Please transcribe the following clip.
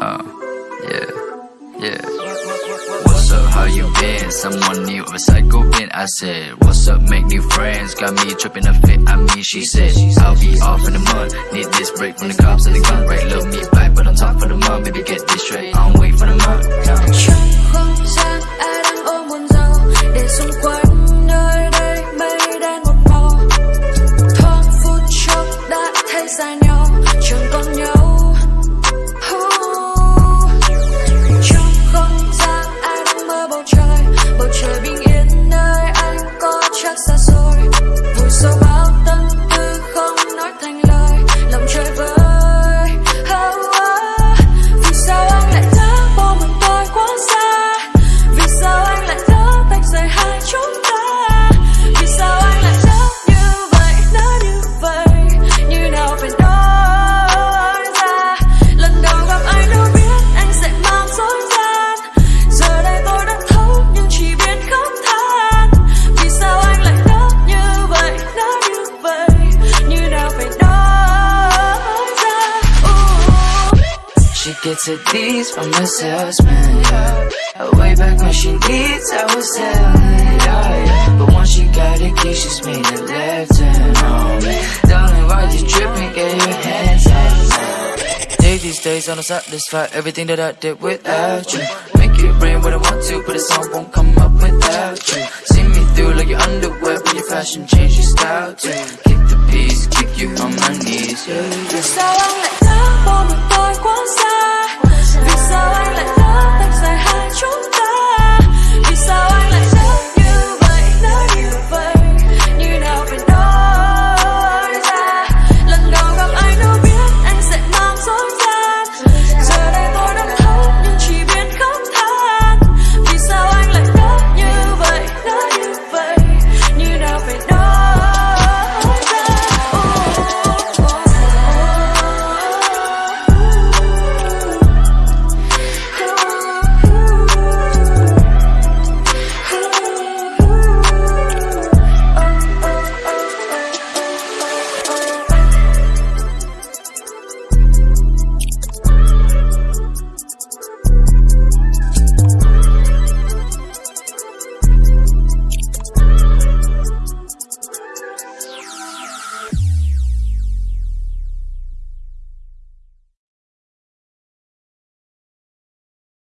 Uh, yeah, yeah. What's up, how you been? Someone new a psycho bent. I said, What's up, make new friends? Got me tripping a fit, I mean, she said, I'll be off in a month. Need this break from the cops and the gun break. Gets her D's from the salesman, yeah. Way back when she needs, I was telling, yeah, yeah But once she got a key, she's made a left turn on me. Darling, why you tripping? Get your hands up Day these days, I don't satisfy everything that I did without you. Make it rain when I want to, but the song won't come up without you. See me through like your underwear, but your fashion change your style too. Kick the peace, kick